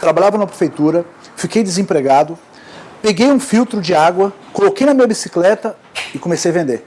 trabalhava na prefeitura, fiquei desempregado, peguei um filtro de água, coloquei na minha bicicleta e comecei a vender.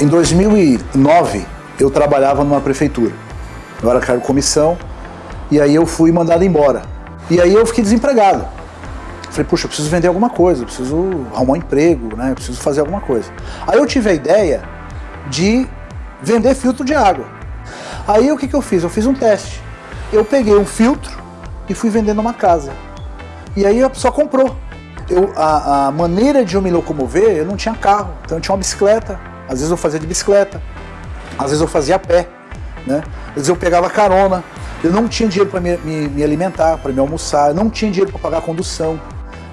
Em 2009, eu trabalhava numa prefeitura. Eu era cargo comissão, e aí eu fui mandado embora. E aí eu fiquei desempregado. Falei, puxa, eu preciso vender alguma coisa, eu preciso arrumar um emprego, né? Eu preciso fazer alguma coisa. Aí eu tive a ideia de vender filtro de água. Aí o que, que eu fiz? Eu fiz um teste. Eu peguei um filtro e fui vender numa casa. E aí a pessoa comprou. Eu, a, a maneira de eu me locomover, eu não tinha carro, então eu tinha uma bicicleta, às vezes eu fazia de bicicleta, às vezes eu fazia a pé, né? Às vezes eu pegava carona, eu não tinha dinheiro para me, me, me, alimentar, para me almoçar, eu não tinha dinheiro para pagar a condução.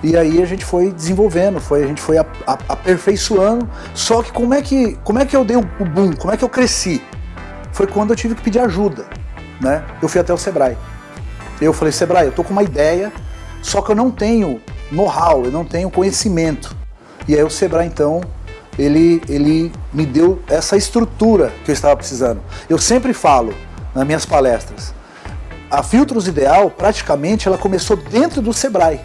E aí a gente foi desenvolvendo, foi, a gente foi a, a, aperfeiçoando. Só que como é que, como é que eu dei o um boom, como é que eu cresci? Foi quando eu tive que pedir ajuda, né? Eu fui até o Sebrae. Eu falei, Sebrae, eu tô com uma ideia, só que eu não tenho know-how, eu não tenho conhecimento. E aí o Sebrae então ele, ele me deu essa estrutura que eu estava precisando. Eu sempre falo nas minhas palestras, a Filtros Ideal praticamente ela começou dentro do Sebrae.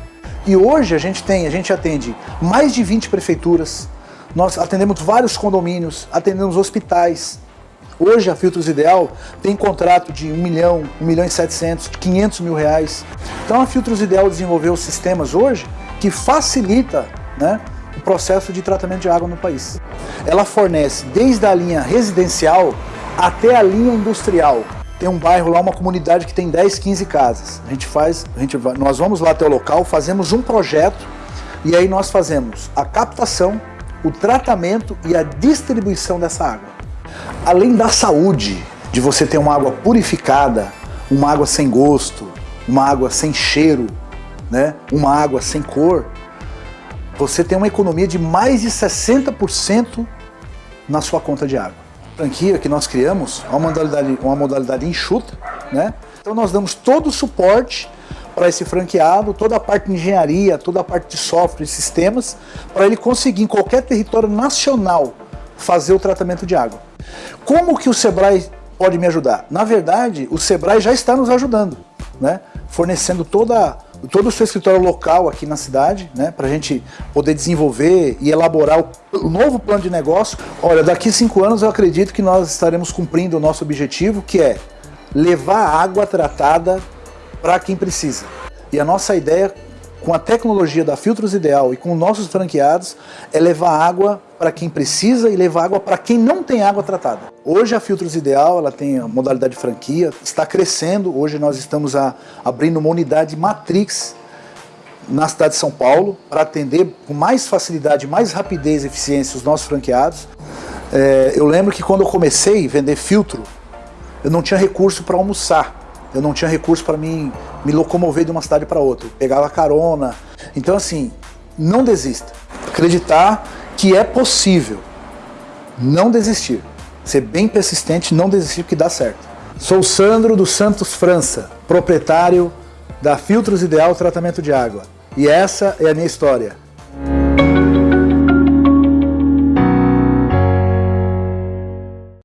E hoje a gente tem, a gente atende mais de 20 prefeituras, nós atendemos vários condomínios, atendemos hospitais. Hoje a Filtros Ideal tem contrato de 1 milhão, 1 milhão e 700, 500 mil reais. Então a Filtros Ideal desenvolveu sistemas hoje que facilita né, processo de tratamento de água no país. Ela fornece desde a linha residencial até a linha industrial. Tem um bairro lá, uma comunidade que tem 10, 15 casas. A gente faz, a gente nós vamos lá até o local, fazemos um projeto e aí nós fazemos a captação, o tratamento e a distribuição dessa água. Além da saúde, de você ter uma água purificada, uma água sem gosto, uma água sem cheiro, né? uma água sem cor, você tem uma economia de mais de 60% na sua conta de água. A franquia que nós criamos é uma modalidade, uma modalidade enxuta, né? Então nós damos todo o suporte para esse franqueado, toda a parte de engenharia, toda a parte de software e sistemas, para ele conseguir em qualquer território nacional fazer o tratamento de água. Como que o Sebrae pode me ajudar? Na verdade, o Sebrae já está nos ajudando, né? fornecendo toda todo o seu escritório local aqui na cidade, né, para a gente poder desenvolver e elaborar o, novo plano de negócio. Olha, daqui cinco anos eu acredito que nós estaremos cumprindo o nosso objetivo, que é levar água tratada para quem precisa. E a nossa ideia com a tecnologia da Filtros Ideal e com nossos franqueados, é levar água para quem precisa e levar água para quem não tem água tratada. Hoje a Filtros Ideal ela tem a modalidade de franquia, está crescendo, hoje nós estamos a, abrindo uma unidade Matrix na cidade de São Paulo para atender com mais facilidade, mais rapidez e eficiência os nossos franqueados. É, eu lembro que quando eu comecei a vender filtro, eu não tinha recurso para almoçar eu não tinha recurso para mim me locomover de uma cidade para outra, eu pegava carona. Então assim, não desista. Acreditar que é possível. Não desistir. Ser bem persistente, não desistir que dá certo. Sou Sandro dos Santos França, proprietário da Filtros Ideal Tratamento de Água. E essa é a minha história.